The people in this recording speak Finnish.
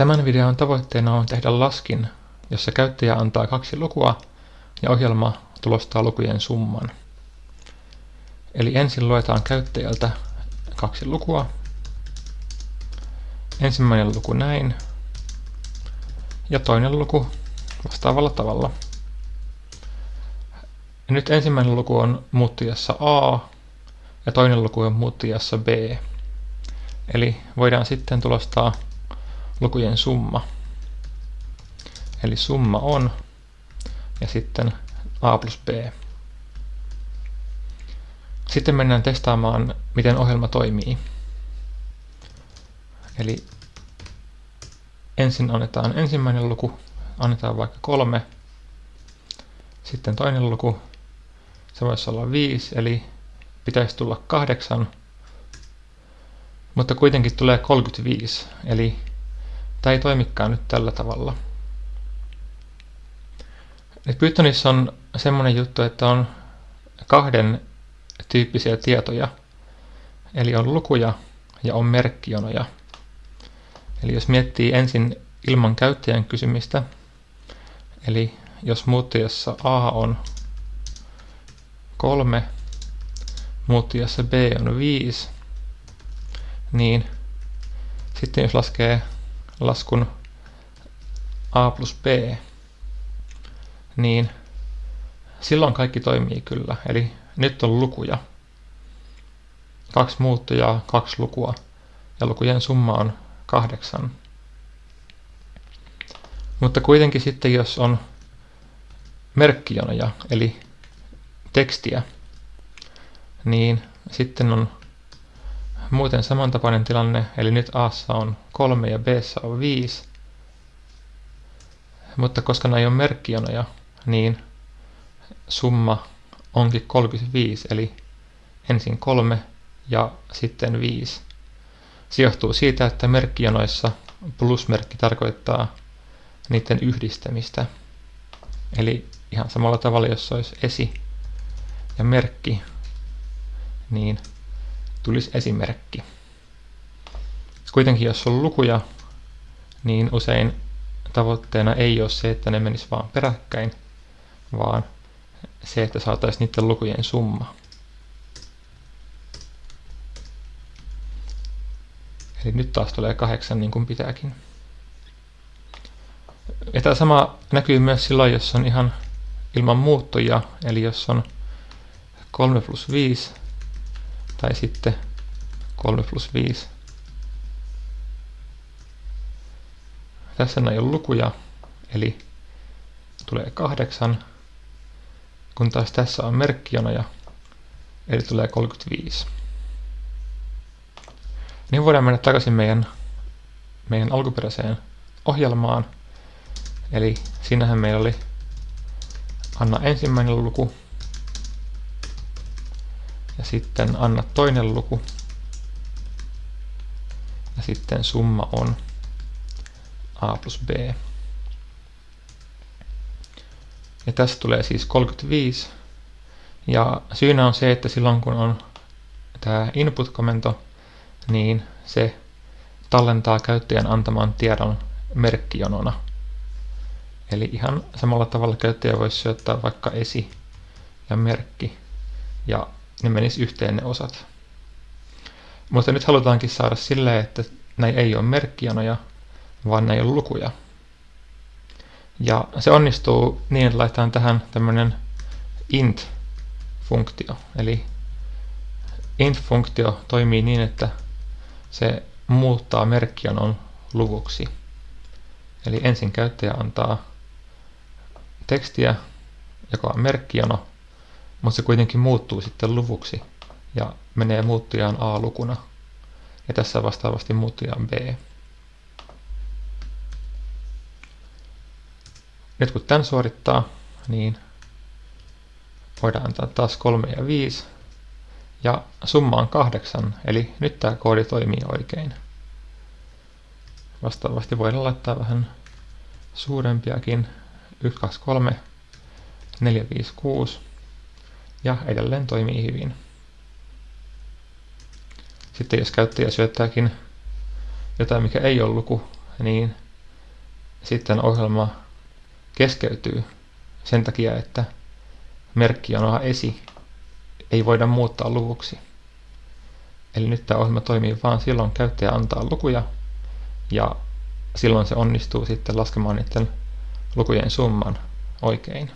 Tämän videon tavoitteena on tehdä laskin, jossa käyttäjä antaa kaksi lukua ja ohjelma tulostaa lukujen summan. Eli ensin luetaan käyttäjältä kaksi lukua. Ensimmäinen luku näin ja toinen luku vastaavalla tavalla. Ja nyt ensimmäinen luku on muuttujassa A ja toinen luku on muuttujassa B. Eli voidaan sitten tulostaa lukujen summa. Eli summa on ja sitten A plus B. Sitten mennään testaamaan, miten ohjelma toimii. Eli ensin annetaan ensimmäinen luku, annetaan vaikka kolme, sitten toinen luku, se voisi olla viisi, eli pitäisi tulla kahdeksan, mutta kuitenkin tulee 35, eli tämä ei toimikaan nyt tällä tavalla. Nyt Pythonissa on semmoinen juttu, että on kahden tyyppisiä tietoja, eli on lukuja ja on merkkionoja. Eli jos miettii ensin ilman käyttäjän kysymistä, eli jos muuttujassa A on 3, muuttujassa B on 5, niin sitten jos laskee laskun A plus B, niin silloin kaikki toimii kyllä. Eli nyt on lukuja. Kaksi muuttujaa, kaksi lukua ja lukujen summa on kahdeksan. Mutta kuitenkin sitten jos on merkkijonoja, eli tekstiä, niin sitten on muuten samantapainen tilanne, eli nyt A on 3 ja B on 5. Mutta koska nämä on merkkijonoja, niin summa onkin 35, eli ensin 3 ja sitten 5. Se johtuu siitä, että merkkijanoissa plusmerkki tarkoittaa niiden yhdistämistä. Eli ihan samalla tavalla, jos olisi esi ja merkki, niin tulisi esimerkki. Kuitenkin jos on lukuja, niin usein tavoitteena ei ole se, että ne menis vaan peräkkäin, vaan se, että saataisiin niiden lukujen summa. Eli nyt taas tulee kahdeksan niin kuin pitääkin. Ja tämä sama näkyy myös silloin, jos on ihan ilman muuttuja, eli jos on 3 plus 5 tai sitten 3 plus 5. Tässä ei ole lukuja, eli tulee 8, kun taas tässä on merkkijonoja, eli tulee 35. Niin voidaan mennä takaisin meidän, meidän alkuperäiseen ohjelmaan. Eli siinähän meillä oli anna ensimmäinen luku ja sitten anna toinen luku ja sitten summa on a plus b. Ja tässä tulee siis 35 ja syynä on se, että silloin kun on tämä input-komento, niin se tallentaa käyttäjän antaman tiedon merkkijonona. Eli ihan samalla tavalla käyttäjä voisi syöttää vaikka esi ja merkki ja ne menis yhteen ne osat. Mutta nyt halutaankin saada silleen, että näin ei ole merkkijanoja, vaan ei ole lukuja. Ja se onnistuu niin, että laitetaan tähän tämmöinen int-funktio. Eli int-funktio toimii niin, että se muuttaa merkkijanon luvuksi. Eli ensin käyttäjä antaa tekstiä, joka on merkkijano, mutta se kuitenkin muuttuu sitten luvuksi ja menee muuttujaan A-lukuna. Ja tässä vastaavasti muuttujaan B. Nyt kun tämän suorittaa, niin voidaan antaa taas 3 ja 5. Ja summa on 8, eli nyt tämä koodi toimii oikein. Vastaavasti voidaan laittaa vähän suurempiakin. 1, 2, 3, 4, 5, 6 ja edelleen toimii hyvin. Sitten jos käyttäjä syöttääkin jotain, mikä ei ole luku, niin sitten ohjelma keskeytyy sen takia, että merkkijanoa esi ei voida muuttaa luvuksi. Eli nyt tämä ohjelma toimii vain silloin, käyttäjä antaa lukuja ja silloin se onnistuu sitten laskemaan niiden lukujen summan oikein.